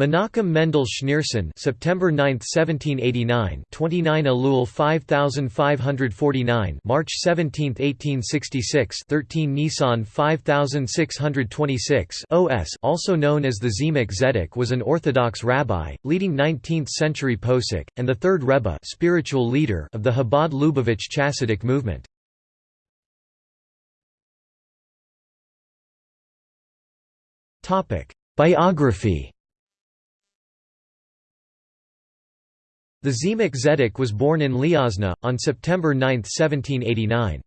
Menachem Mendel Schneerson September 9, 1789 29 Elul 5549 March 17, 1866 13 Nisan 5626 OS also known as the Tzemach Tzedek was an Orthodox rabbi, leading 19th-century posek, and the third Rebbe spiritual leader of the Chabad-Lubavitch Chassidic movement. Biography The Tzemach Tzedek was born in Liozna, on September 9, 1789.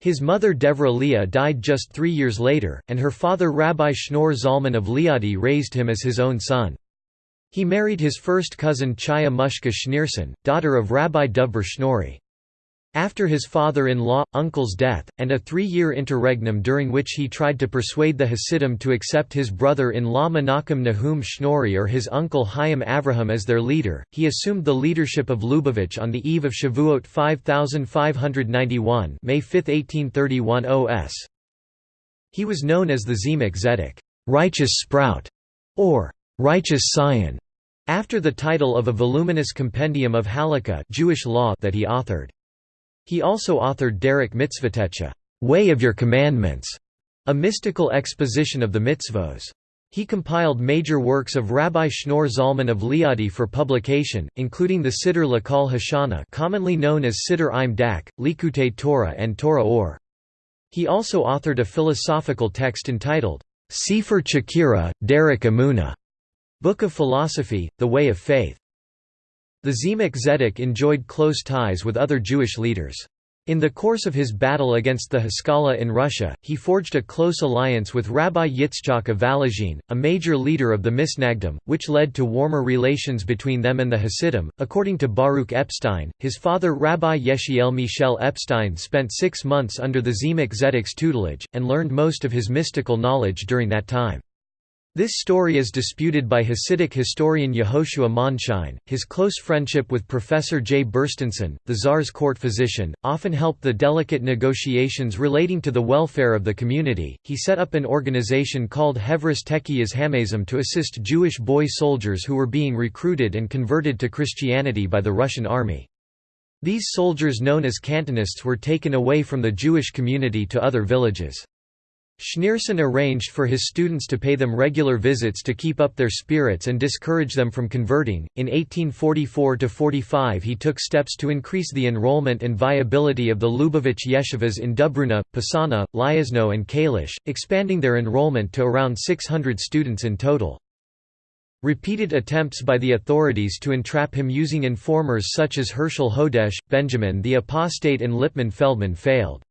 His mother Devra Leah died just three years later, and her father Rabbi Shneur Zalman of Liadi raised him as his own son. He married his first cousin Chaya Mushka Schneerson, daughter of Rabbi Dovber Schneuri. After his father-in-law, uncle's death, and a three-year interregnum during which he tried to persuade the Hasidim to accept his brother-in-law Menachem Nahum Schneuri or his uncle Chaim Avraham as their leader, he assumed the leadership of Lubavitch on the eve of Shavuot 5591 May 5, 1831 OS. He was known as the Tzemach Tzedek righteous sprout", or righteous scion, after the title of a voluminous compendium of Halakha Jewish law that he authored. He also authored Derek Mitzvotecha, Way of Your Commandments, a mystical exposition of the mitzvos. He compiled major works of Rabbi Shneur Zalman of Liadi for publication, including the Siddur Lakal Hashana commonly known as Siddur Im Dach, Likutei Torah and Torah Or. He also authored a philosophical text entitled, Sefer Chakira, Derek Amuna, Book of Philosophy, The Way of Faith. The Tzemach Tzedek enjoyed close ties with other Jewish leaders. In the course of his battle against the Haskalah in Russia, he forged a close alliance with Rabbi Yitzchak of Volozhin, a major leader of the Misnagdim, which led to warmer relations between them and the Hasidim. According to Baruch Epstein, his father Rabbi Yechiel Michel Epstein spent six months under the Tzemach Tzedek's tutelage, and learned most of his mystical knowledge during that time. This story is disputed by Hasidic historian Yehoshua Mondshine. His close friendship with Professor J. Burstenson, the Tsar's court physician, often helped the delicate negotiations relating to the welfare of the community. He set up an organization called Hevras Tekiyas Hamazim to assist Jewish boy soldiers who were being recruited and converted to Christianity by the Russian army. These soldiers known as cantonists were taken away from the Jewish community to other villages. Schneerson arranged for his students to pay them regular visits to keep up their spirits and discourage them from converting. In 1844 45, he took steps to increase the enrollment and viability of the Lubavitch yeshivas in Dubruna, Pisana, Liozno, and Kalish, expanding their enrollment to around 600 students in total. Repeated attempts by the authorities to entrap him using informers such as Herschel Hodesh, Benjamin the Apostate, and Lipman Feldman failed.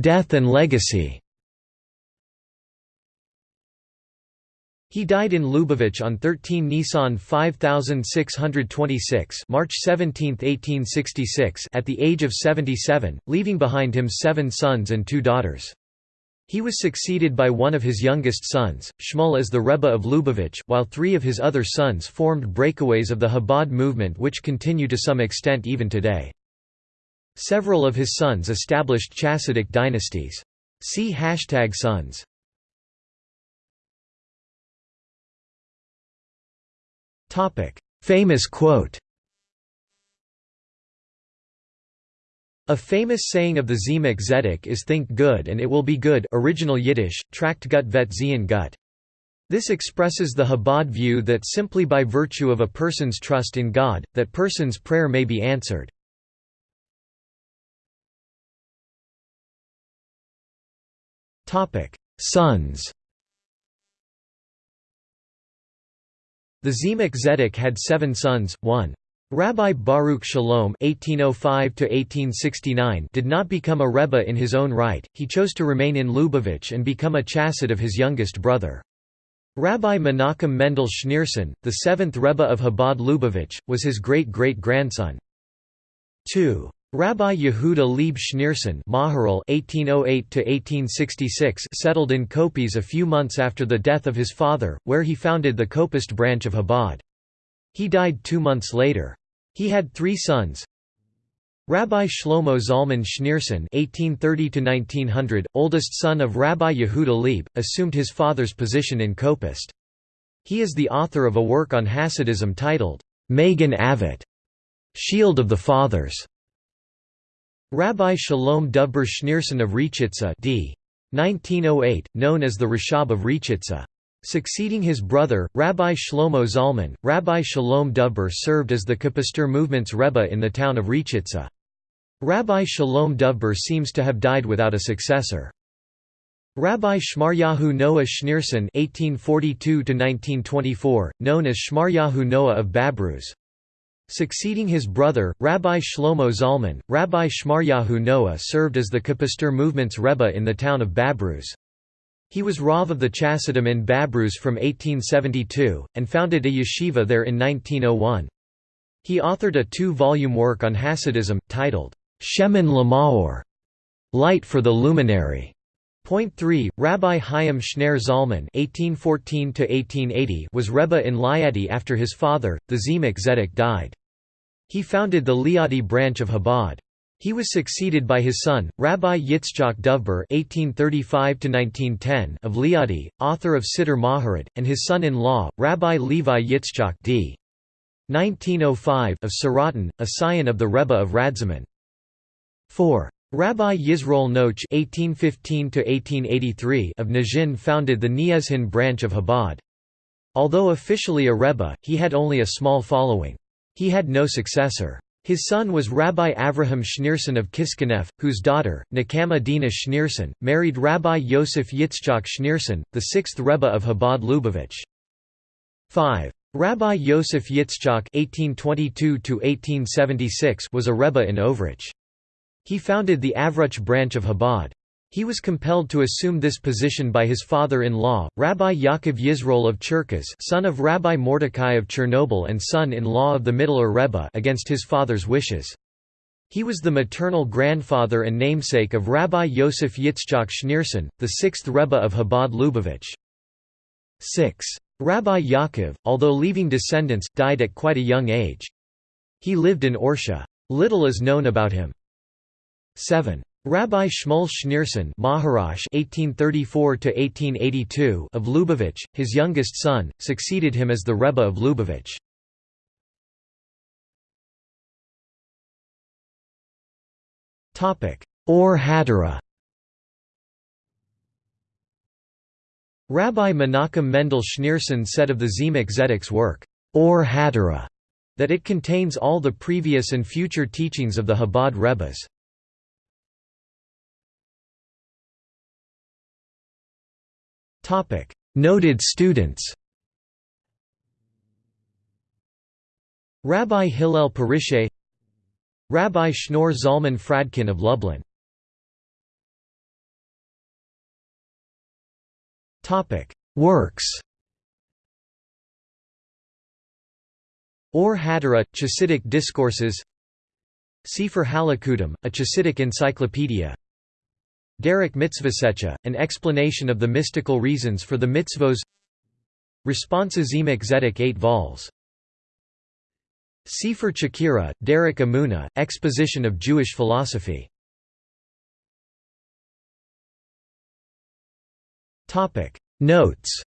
Death and legacy He died in Lubavitch on 13 Nisan 5626 March 17, 1866 at the age of 77, leaving behind him seven sons and two daughters. He was succeeded by one of his youngest sons, Shmuel as the Rebbe of Lubavitch, while three of his other sons formed breakaways of the Chabad movement which continue to some extent even today. Several of his sons established Chassidic dynasties. See hashtag sons. Famous quote A famous saying of the Tzemach Tzedek is think good and it will be good original Yiddish, tract gut vet zien gut. This expresses the Chabad view that simply by virtue of a person's trust in God, that person's prayer may be answered. Sons The Tzemach Tzedek had seven sons, one Rabbi Baruch Shalom (1805–1869) did not become a rebbe in his own right; he chose to remain in Lubavitch and become a chassid of his youngest brother. Rabbi Menachem Mendel Schneerson, the seventh rebbe of Chabad Lubavitch, was his great-great-grandson. 2. Rabbi Yehuda Leib Schneerson (1808–1866) settled in Kopis a few months after the death of his father, where he founded the Kopust branch of Chabad. He died two months later. He had three sons. Rabbi Shlomo Zalman Schneerson (1830–1900), oldest son of Rabbi Yehuda Leib, assumed his father's position in Kopust. He is the author of a work on Hasidism titled Magen Avot, Shield of the Fathers. Rabbi Shalom Dubber Schneerson of Richitza d. 1908, known as the Rashab of Richitza. Succeeding his brother, Rabbi Shlomo Zalman, Rabbi Shalom Dubber served as the Kopister movement's Rebbe in the town of Richitza. Rabbi Shalom Dubber seems to have died without a successor. Rabbi Shmaryahu Noah Schneerson (1842–1924), known as Shmaryahu Noah of Babruz. Succeeding his brother, Rabbi Shlomo Zalman, Rabbi Shmaryahu Noah served as the Kopister movement's Rebbe in the town of Babruz. He was Rav of the Chassidim in Babruz from 1872, and founded a yeshiva there in 1901. He authored a two-volume work on Hasidism, titled, Shemen Lamaor, Light for the Luminary. Point 3, Rabbi Chaim Schneur Zalman (1814–1880) was Rebbe in Liadi after his father, the Tzemach Tzedek, died. He founded the Liadi branch of Chabad. He was succeeded by his son, Rabbi Yitzchak Dovber (1835–1910) of Liadi, author of Siddur Maharat, and his son-in-law, Rabbi Levi Yitzchak d. 1905 of Sorotin, a scion of the Rebbe of Radzaman. 4. Rabbi Yisroel Noach (1815–1883) of Nazhin founded the Niezhin branch of Chabad. Although officially a rebbe, he had only a small following. He had no successor. His son was Rabbi Avraham Schneerson of Kishinev, whose daughter, Nechama Dina Schneerson, married Rabbi Yosef Yitzchak Schneerson, the sixth rebbe of Chabad Lubavitch. 5. Rabbi Yosef Yitzchak (1822–1876) was a rebbe in Overich. He founded the Avruch branch of Chabad. He was compelled to assume this position by his father-in-law, Rabbi Yaakov Yisroel of Cherkasy son of Rabbi Mordecai of Chernobyl and son-in-law of the Mitteler Rebbe against his father's wishes. He was the maternal grandfather and namesake of Rabbi Yosef Yitzchak Schneerson, the sixth Rebbe of Chabad Lubavitch. 6. Rabbi Yaakov, although leaving descendants, died at quite a young age. He lived in Orsha. Little is known about him. 7. Rabbi Shmuel Schneerson Maharash (1834–1882) of Lubavitch, his youngest son, succeeded him as the Rebbe of Lubavitch. Topic: Or Hadara. Rabbi Menachem Mendel Schneerson said of the Tzemach Tzedek's work, Or Hadara, that it contains all the previous and future teachings of the Chabad Rebbes. Noted students Rabbi Hillel Parishe Rabbi Shneur Zalman Fradkin of Lublin Works Or Hadara, Chassidic Discourses Sefer Halakutim, a Chassidic encyclopedia Derek Mitzvahsecha, an explanation of the mystical reasons for the mitzvos. Responsa Tzemach Tzedek 8 vols. Sefer Chakira, Derek Amuna, Exposition of Jewish Philosophy. Notes.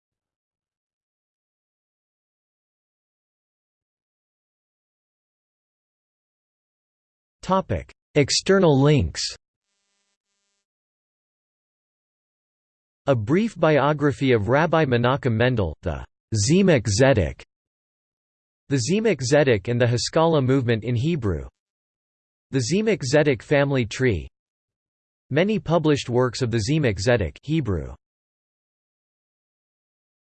External links A brief biography of Rabbi Menachem Mendel, the Tzemach Tzedek, the Tzemach Tzedek and the Haskalah movement in Hebrew, the Tzemach Tzedek family tree, many published works of the Tzemach Tzedek Hebrew.